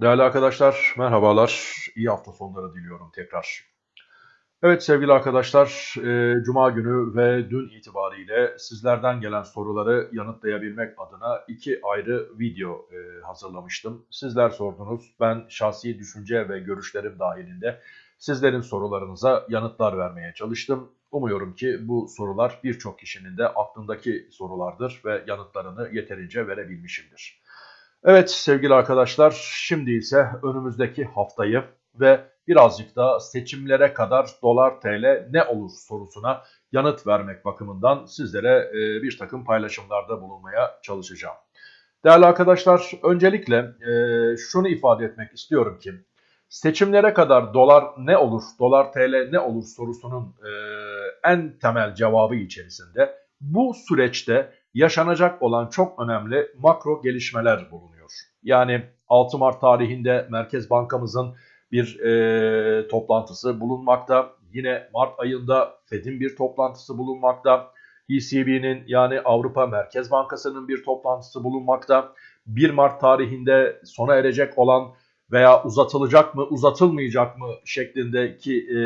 Değerli arkadaşlar, merhabalar. İyi hafta sonları diliyorum tekrar. Evet sevgili arkadaşlar, e, Cuma günü ve dün itibariyle sizlerden gelen soruları yanıtlayabilmek adına iki ayrı video e, hazırlamıştım. Sizler sordunuz, ben şahsi düşünce ve görüşlerim dahilinde sizlerin sorularınıza yanıtlar vermeye çalıştım. Umuyorum ki bu sorular birçok kişinin de aklındaki sorulardır ve yanıtlarını yeterince verebilmişimdir. Evet sevgili arkadaşlar şimdi ise önümüzdeki haftayı ve birazcık da seçimlere kadar dolar tl ne olur sorusuna yanıt vermek bakımından sizlere e, bir takım paylaşımlarda bulunmaya çalışacağım. Değerli arkadaşlar öncelikle e, şunu ifade etmek istiyorum ki seçimlere kadar dolar ne olur, dolar tl ne olur sorusunun e, en temel cevabı içerisinde bu süreçte yaşanacak olan çok önemli makro gelişmeler bulunuyor. Yani 6 Mart tarihinde Merkez Bankamızın bir e, toplantısı bulunmakta. Yine Mart ayında Fed'in bir toplantısı bulunmakta. ECB'nin yani Avrupa Merkez Bankası'nın bir toplantısı bulunmakta. 1 Mart tarihinde sona erecek olan veya uzatılacak mı uzatılmayacak mı şeklindeki e,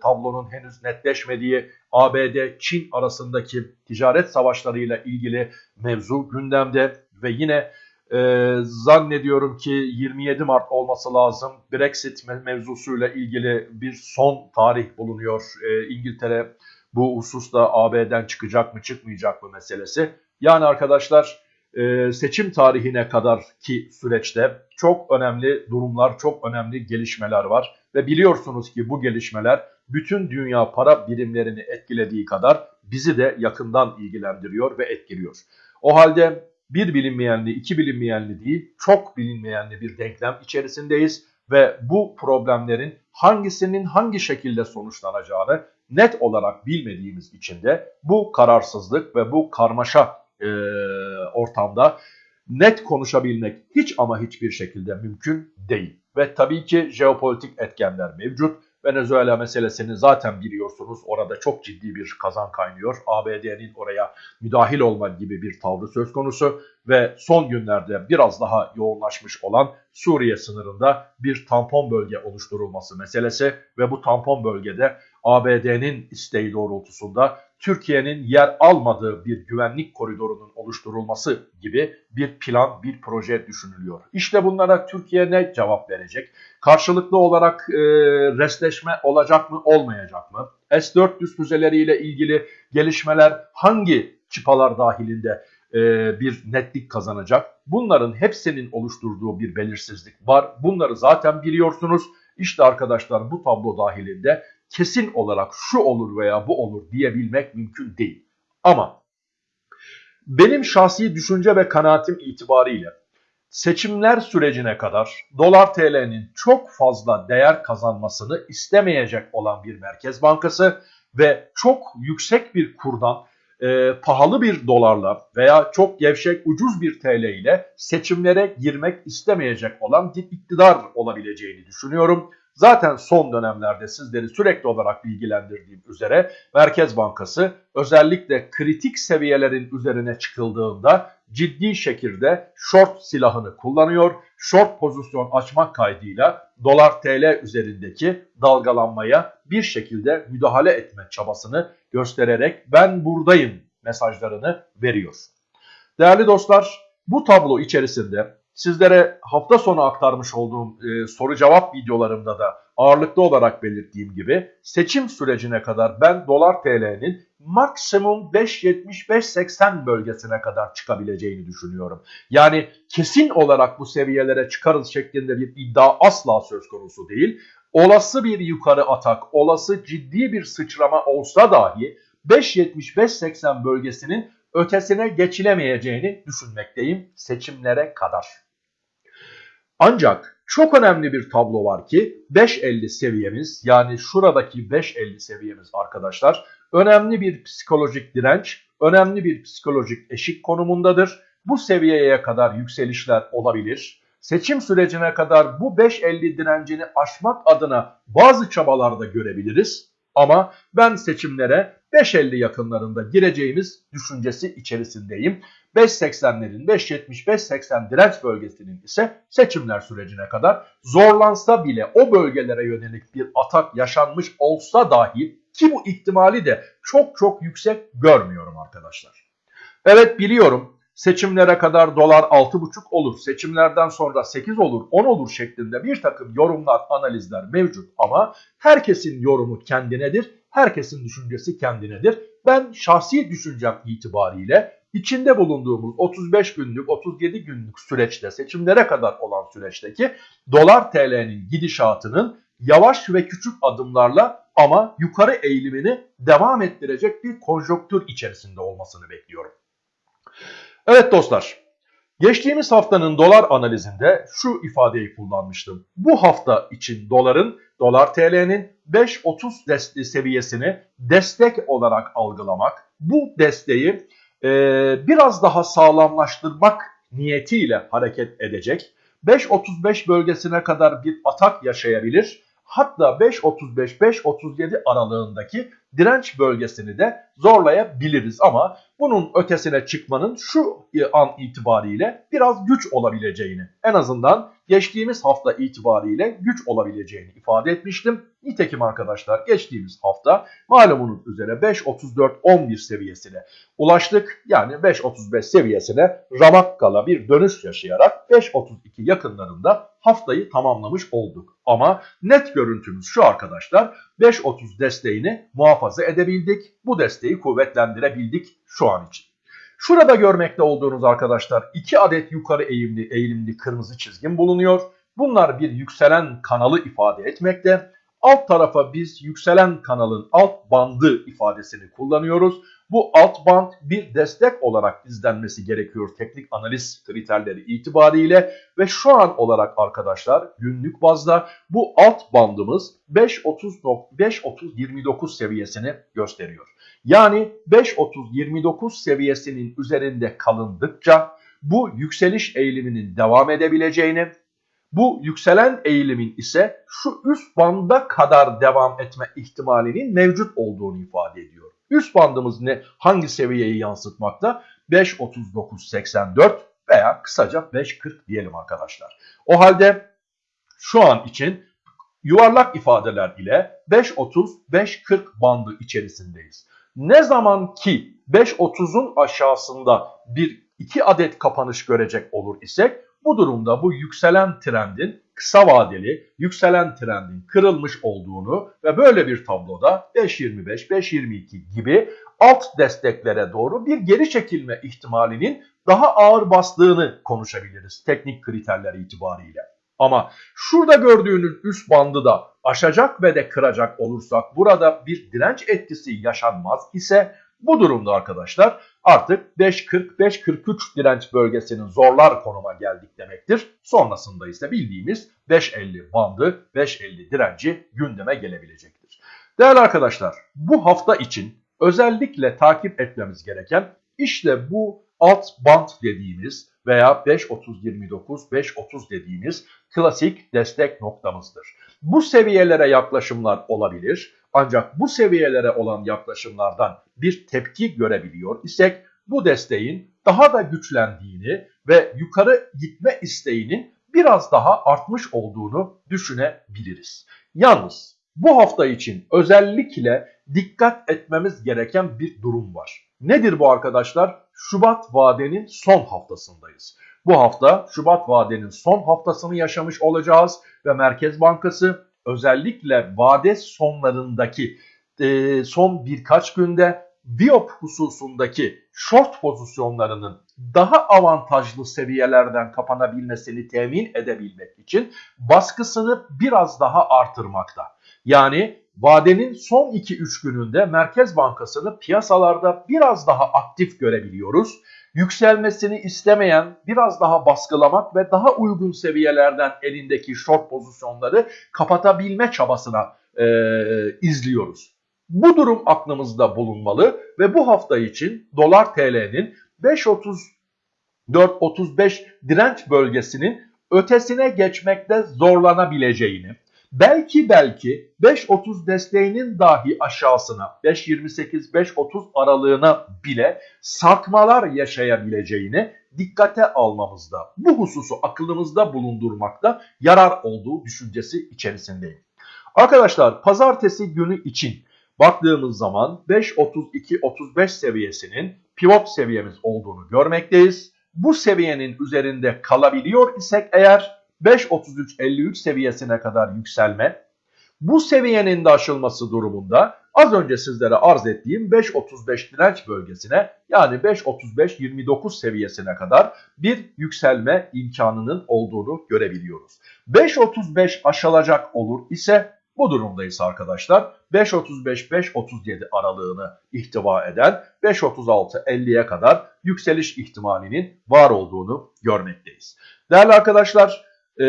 tablonun henüz netleşmediği ABD-Çin arasındaki ticaret savaşlarıyla ilgili mevzu gündemde ve yine e, zannediyorum ki 27 Mart olması lazım Brexit mevzusuyla ilgili bir son tarih bulunuyor e, İngiltere bu hususta AB'den çıkacak mı çıkmayacak mı meselesi. Yani arkadaşlar e, seçim tarihine kadar ki süreçte çok önemli durumlar, çok önemli gelişmeler var. Ve biliyorsunuz ki bu gelişmeler bütün dünya para birimlerini etkilediği kadar bizi de yakından ilgilendiriyor ve etkiliyor. O halde bir bilinmeyenli, iki bilinmeyenli değil, çok bilinmeyenli bir denklem içerisindeyiz ve bu problemlerin hangisinin hangi şekilde sonuçlanacağını net olarak bilmediğimiz için de bu kararsızlık ve bu karmaşa e, ortamda net konuşabilmek hiç ama hiçbir şekilde mümkün değil. Ve tabii ki jeopolitik etkenler mevcut. Venezuela meselesini zaten biliyorsunuz orada çok ciddi bir kazan kaynıyor. ABD'nin oraya müdahil olma gibi bir tavrı söz konusu ve son günlerde biraz daha yoğunlaşmış olan Suriye sınırında bir tampon bölge oluşturulması meselesi ve bu tampon bölgede ABD'nin isteği doğrultusunda Türkiye'nin yer almadığı bir güvenlik koridorunun oluşturulması gibi bir plan, bir proje düşünülüyor. İşte bunlara Türkiye ne cevap verecek? Karşılıklı olarak e, restleşme olacak mı, olmayacak mı? S-400 füzeleriyle ilgili gelişmeler hangi çıpalar dahilinde e, bir netlik kazanacak? Bunların hepsinin oluşturduğu bir belirsizlik var. Bunları zaten biliyorsunuz. İşte arkadaşlar bu tablo dahilinde kesin olarak şu olur veya bu olur diyebilmek mümkün değil. Ama benim şahsi düşünce ve kanaatim itibariyle seçimler sürecine kadar dolar TL'nin çok fazla değer kazanmasını istemeyecek olan bir merkez bankası ve çok yüksek bir kurdan e, pahalı bir dolarla veya çok gevşek ucuz bir TL ile seçimlere girmek istemeyecek olan bir iktidar olabileceğini düşünüyorum. Zaten son dönemlerde sizleri sürekli olarak bilgilendirdiğim üzere Merkez Bankası özellikle kritik seviyelerin üzerine çıkıldığında ciddi şekilde short silahını kullanıyor. Short pozisyon açmak kaydıyla dolar TL üzerindeki dalgalanmaya bir şekilde müdahale etme çabasını göstererek ben buradayım mesajlarını veriyor. Değerli dostlar bu tablo içerisinde sizlere hafta sonu aktarmış olduğum e, soru cevap videolarımda da ağırlıklı olarak belirttiğim gibi seçim sürecine kadar ben dolar TL'nin maksimum 5.75-80 bölgesine kadar çıkabileceğini düşünüyorum. Yani kesin olarak bu seviyelere çıkarız şeklinde bir iddia asla söz konusu değil. Olası bir yukarı atak, olası ciddi bir sıçrama olsa dahi 5.75-80 bölgesinin ötesine geçilemeyeceğini düşünmekteyim seçimlere kadar. Ancak çok önemli bir tablo var ki 5.50 seviyemiz yani şuradaki 5.50 seviyemiz arkadaşlar önemli bir psikolojik direnç, önemli bir psikolojik eşik konumundadır. Bu seviyeye kadar yükselişler olabilir. Seçim sürecine kadar bu 5.50 direncini aşmak adına bazı çabalarda görebiliriz. Ama ben seçimlere 5.50 yakınlarında gireceğimiz düşüncesi içerisindeyim. 5.80'lerin 5.75-80 direnç bölgesinin ise seçimler sürecine kadar zorlansa bile o bölgelere yönelik bir atak yaşanmış olsa dahi ki bu ihtimali de çok çok yüksek görmüyorum arkadaşlar. Evet biliyorum seçimlere kadar dolar 6,5 olur, seçimlerden sonra 8 olur, 10 olur şeklinde bir takım yorumlar, analizler mevcut ama herkesin yorumu kendinedir, herkesin düşüncesi kendinedir. Ben şahsi düşüncem itibariyle içinde bulunduğumuz 35 günlük, 37 günlük süreçte seçimlere kadar olan süreçteki dolar TL'nin gidişatının yavaş ve küçük adımlarla ama yukarı eğilimini devam ettirecek bir konjonktür içerisinde olmasını bekliyorum. Evet dostlar, geçtiğimiz haftanın dolar analizinde şu ifadeyi kullanmıştım. Bu hafta için doların, dolar TL'nin 5.30 seviyesini destek olarak algılamak, bu desteği e, biraz daha sağlamlaştırmak niyetiyle hareket edecek. 5.35 bölgesine kadar bir atak yaşayabilir. Hatta 5.35-5.37 aralığındaki direnç bölgesini de zorlayabiliriz ama bunun ötesine çıkmanın şu an itibariyle biraz güç olabileceğini en azından geçtiğimiz hafta itibariyle güç olabileceğini ifade etmiştim. Nitekim arkadaşlar geçtiğimiz hafta malumunuz üzere 5.34-11 seviyesine ulaştık. Yani 5.35 seviyesine ramakkala bir dönüş yaşayarak 5.32 yakınlarında haftayı tamamlamış olduk. Ama net görüntümüz şu arkadaşlar 5.30 desteğini muhafaza edebildik. Bu desteği kuvvetlendirebildik şu an için. Şurada görmekte olduğunuz arkadaşlar iki adet yukarı eğimli, eğilimli kırmızı çizgim bulunuyor. Bunlar bir yükselen kanalı ifade etmekte. Alt tarafa biz yükselen kanalın alt bandı ifadesini kullanıyoruz. Bu alt band bir destek olarak izlenmesi gerekiyor teknik analiz kriterleri itibariyle ve şu an olarak arkadaşlar günlük bazda bu alt bandımız 5.30-29 seviyesini gösteriyor. Yani 5.30-29 seviyesinin üzerinde kalındıkça bu yükseliş eğiliminin devam edebileceğini bu yükselen eğilimin ise şu üst banda kadar devam etme ihtimalinin mevcut olduğunu ifade ediyor. Üst bandımız ne? Hangi seviyeyi yansıtmakta? 5.39.84 veya kısaca 5.40 diyelim arkadaşlar. O halde şu an için yuvarlak ifadeler ile 5.30-5.40 bandı içerisindeyiz. Ne zaman ki 5.30'un aşağısında bir iki adet kapanış görecek olur isek bu durumda bu yükselen trendin kısa vadeli yükselen trendin kırılmış olduğunu ve böyle bir tabloda 5.25, 5.22 gibi alt desteklere doğru bir geri çekilme ihtimalinin daha ağır bastığını konuşabiliriz teknik kriterler itibariyle. Ama şurada gördüğünüz üst bandı da aşacak ve de kıracak olursak burada bir direnç etkisi yaşanmaz ise bu durumda arkadaşlar artık 5.40-5.43 direnç bölgesinin zorlar konuma geldik demektir. Sonrasında ise bildiğimiz 5.50 bandı 5.50 direnci gündeme gelebilecektir. Değerli arkadaşlar bu hafta için özellikle takip etmemiz gereken işte bu alt band dediğimiz veya 5.30-29, 5.30 dediğimiz klasik destek noktamızdır. Bu seviyelere yaklaşımlar olabilir ancak bu seviyelere olan yaklaşımlardan bir tepki görebiliyor isek bu desteğin daha da güçlendiğini ve yukarı gitme isteğinin biraz daha artmış olduğunu düşünebiliriz. Yalnız bu hafta için özellikle dikkat etmemiz gereken bir durum var. Nedir bu arkadaşlar? Şubat vadenin son haftasındayız. Bu hafta Şubat vadenin son haftasını yaşamış olacağız ve Merkez Bankası özellikle vade sonlarındaki e, son birkaç günde Biop hususundaki short pozisyonlarının daha avantajlı seviyelerden kapanabilmesini temin edebilmek için baskısını biraz daha artırmakta. Yani vadenin son 2-3 gününde Merkez Bankası'nı piyasalarda biraz daha aktif görebiliyoruz. Yükselmesini istemeyen biraz daha baskılamak ve daha uygun seviyelerden elindeki short pozisyonları kapatabilme çabasına e, izliyoruz. Bu durum aklımızda bulunmalı ve bu hafta için dolar TL'nin 5.34-35 direnç bölgesinin ötesine geçmekte zorlanabileceğini, Belki belki 5.30 desteğinin dahi aşağısına 5.28-5.30 aralığına bile sarkmalar yaşayabileceğini dikkate almamızda, bu hususu aklımızda bulundurmakta yarar olduğu düşüncesi içerisindeyim. Arkadaşlar pazartesi günü için baktığımız zaman 5.32-35 seviyesinin pivot seviyemiz olduğunu görmekteyiz. Bu seviyenin üzerinde kalabiliyor isek eğer 5.33-53 seviyesine kadar yükselme, bu seviyenin de aşılması durumunda az önce sizlere arz ettiğim 5.35 direnç bölgesine yani 5.35-29 seviyesine kadar bir yükselme imkanının olduğunu görebiliyoruz. 5.35 aşılacak olur ise bu durumdayız arkadaşlar. 5.35-5.37 aralığını ihtiva eden 5.36-50'ye kadar yükseliş ihtimalinin var olduğunu görmekteyiz. Değerli arkadaşlar e,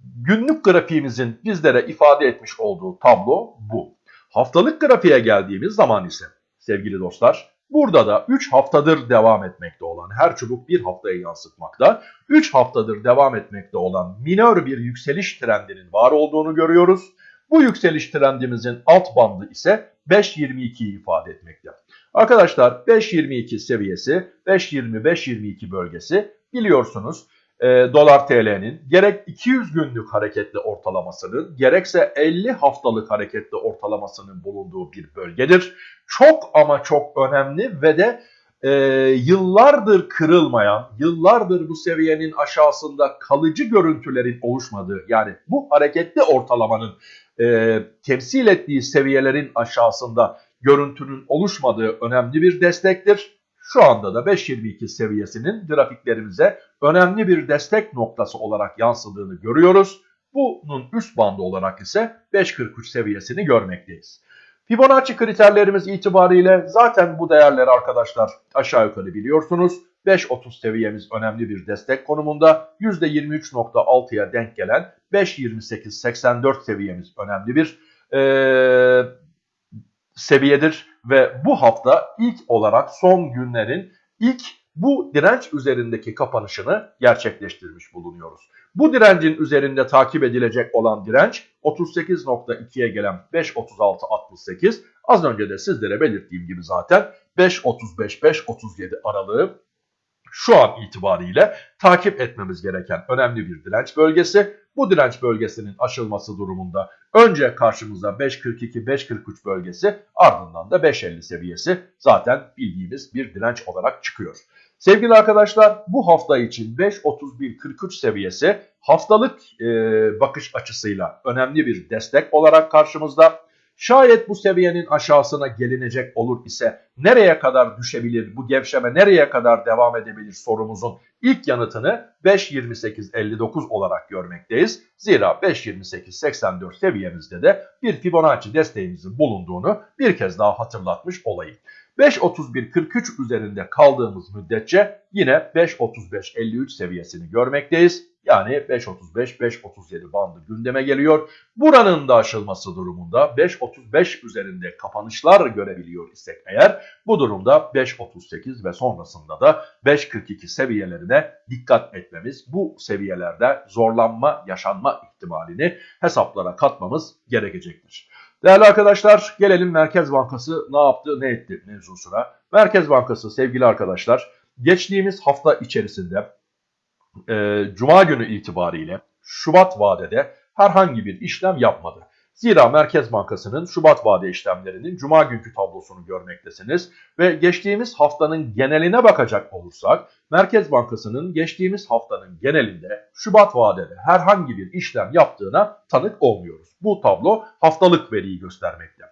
günlük grafiğimizin bizlere ifade etmiş olduğu tablo bu. Haftalık grafiğe geldiğimiz zaman ise sevgili dostlar burada da 3 haftadır devam etmekte olan her çubuk bir haftaya yansıtmakta. 3 haftadır devam etmekte olan minör bir yükseliş trendinin var olduğunu görüyoruz. Bu yükseliş trendimizin alt bandı ise 5.22'yi ifade etmekte. Arkadaşlar 5.22 seviyesi 5.20-5.22 bölgesi biliyorsunuz e, dolar TL'nin gerek 200 günlük hareketli ortalamasının gerekse 50 haftalık hareketli ortalamasının bulunduğu bir bölgedir. Çok ama çok önemli ve de e, yıllardır kırılmayan, yıllardır bu seviyenin aşağısında kalıcı görüntülerin oluşmadığı yani bu hareketli ortalamanın e, temsil ettiği seviyelerin aşağısında görüntünün oluşmadığı önemli bir destektir. Şu anda da 5.22 seviyesinin grafiklerimize önemli bir destek noktası olarak yansıdığını görüyoruz. Bunun üst bandı olarak ise 5.43 seviyesini görmekteyiz. Fibonacci kriterlerimiz itibariyle zaten bu değerleri arkadaşlar aşağı yukarı biliyorsunuz. 5.30 seviyemiz önemli bir destek konumunda. %23.6'ya denk gelen 5.28-84 seviyemiz önemli bir ee, seviyedir. Ve bu hafta ilk olarak son günlerin ilk bu direnç üzerindeki kapanışını gerçekleştirmiş bulunuyoruz. Bu direncin üzerinde takip edilecek olan direnç 38.2'ye gelen 5.36.68 az önce de sizlere belirttiğim gibi zaten 5.35-5.37 aralığı şu an itibariyle takip etmemiz gereken önemli bir direnç bölgesi. Bu direnç bölgesinin aşılması durumunda önce karşımıza 5.42-5.43 bölgesi ardından da 5.50 seviyesi zaten bildiğimiz bir direnç olarak çıkıyor. Sevgili arkadaşlar bu hafta için 5.31-43 seviyesi haftalık e, bakış açısıyla önemli bir destek olarak karşımızda. Şayet bu seviyenin aşağısına gelinecek olur ise nereye kadar düşebilir, bu gevşeme nereye kadar devam edebilir sorumuzun ilk yanıtını 5.28.59 olarak görmekteyiz. Zira 5.28.84 seviyemizde de bir Fibonacci desteğimizin bulunduğunu bir kez daha hatırlatmış olayım. 5.31.43 üzerinde kaldığımız müddetçe yine 5.35.53 seviyesini görmekteyiz. Yani 5.35-5.37 bandı gündeme geliyor. Buranın da aşılması durumunda 5.35 üzerinde kapanışlar görebiliyor isek eğer bu durumda 5.38 ve sonrasında da 5.42 seviyelerine dikkat etmemiz bu seviyelerde zorlanma yaşanma ihtimalini hesaplara katmamız gerekecektir. Değerli arkadaşlar gelelim Merkez Bankası ne yaptı ne etti mevzusuna. Merkez Bankası sevgili arkadaşlar geçtiğimiz hafta içerisinde e, Cuma günü itibariyle Şubat vadede herhangi bir işlem yapmadı. Zira Merkez Bankası'nın Şubat vade işlemlerinin Cuma günkü tablosunu görmektesiniz ve geçtiğimiz haftanın geneline bakacak olursak Merkez Bankası'nın geçtiğimiz haftanın genelinde Şubat vadede herhangi bir işlem yaptığına tanık olmuyoruz. Bu tablo haftalık veriyi göstermekte.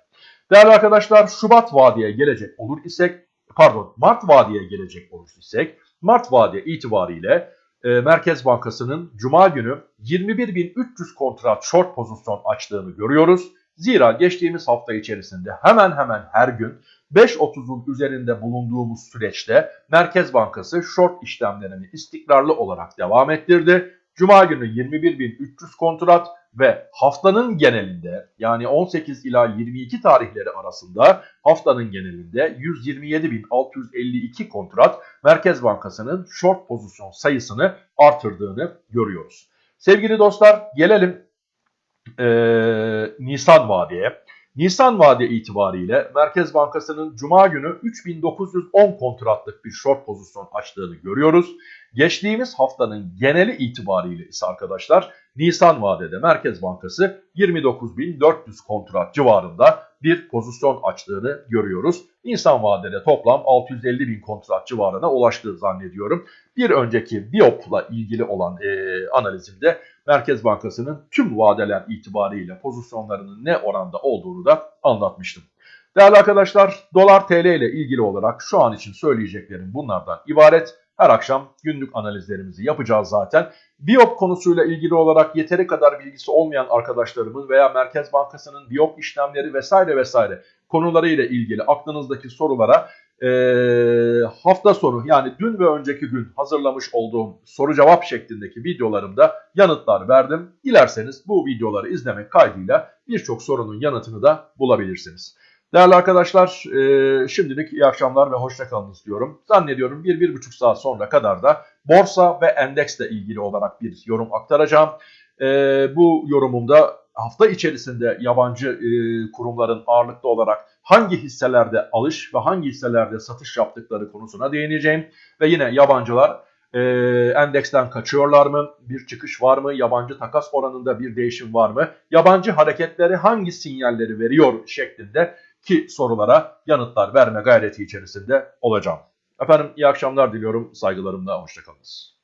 Değerli arkadaşlar Şubat vadeye gelecek olur isek pardon Mart vadeye gelecek olur isek Mart vade itibariyle e, Merkez Bankası'nın Cuma günü 21.300 kontrat short pozisyon açtığını görüyoruz. Zira geçtiğimiz hafta içerisinde hemen hemen her gün 5.30'un üzerinde bulunduğumuz süreçte Merkez Bankası short işlemlerini istikrarlı olarak devam ettirdi. Cuma günü 21.300 kontrat ve haftanın genelinde yani 18 ila 22 tarihleri arasında haftanın genelinde 127.652 kontrat Merkez Bankası'nın short pozisyon sayısını artırdığını görüyoruz. Sevgili dostlar gelelim e, Nisan vadeye. Nisan vade itibariyle Merkez Bankası'nın Cuma günü 3910 kontratlık bir short pozisyon açtığını görüyoruz. Geçtiğimiz haftanın geneli itibariyle ise arkadaşlar Nisan vadede Merkez Bankası 29.400 kontrat civarında bir pozisyon açtığını görüyoruz. Nisan vadede toplam 650 bin kontrat civarına ulaştığı zannediyorum. Bir önceki Biop'la ilgili olan e, analizimde Merkez Bankası'nın tüm vadeler itibariyle pozisyonlarının ne oranda olduğunu da anlatmıştım. Değerli arkadaşlar dolar TL ile ilgili olarak şu an için söyleyeceklerim bunlardan ibaret. Her akşam günlük analizlerimizi yapacağız zaten. Biop konusuyla ilgili olarak yeteri kadar bilgisi olmayan arkadaşlarımın veya Merkez Bankası'nın Biop işlemleri vesaire vesaire konularıyla ilgili aklınızdaki sorulara e, hafta sonu yani dün ve önceki gün hazırlamış olduğum soru cevap şeklindeki videolarımda yanıtlar verdim. Dilerseniz bu videoları izlemek kaydıyla birçok sorunun yanıtını da bulabilirsiniz. Değerli arkadaşlar e, şimdilik iyi akşamlar ve hoşçakalınız diyorum. Zannediyorum 1-1,5 saat sonra kadar da borsa ve endeksle ilgili olarak bir yorum aktaracağım. E, bu yorumumda hafta içerisinde yabancı e, kurumların ağırlıklı olarak hangi hisselerde alış ve hangi hisselerde satış yaptıkları konusuna değineceğim. Ve yine yabancılar e, endeksten kaçıyorlar mı? Bir çıkış var mı? Yabancı takas oranında bir değişim var mı? Yabancı hareketleri hangi sinyalleri veriyor şeklinde ki sorulara yanıtlar verme gayreti içerisinde olacağım. Efendim iyi akşamlar diliyorum. Saygılarımla hoşçakalınız.